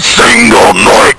single night.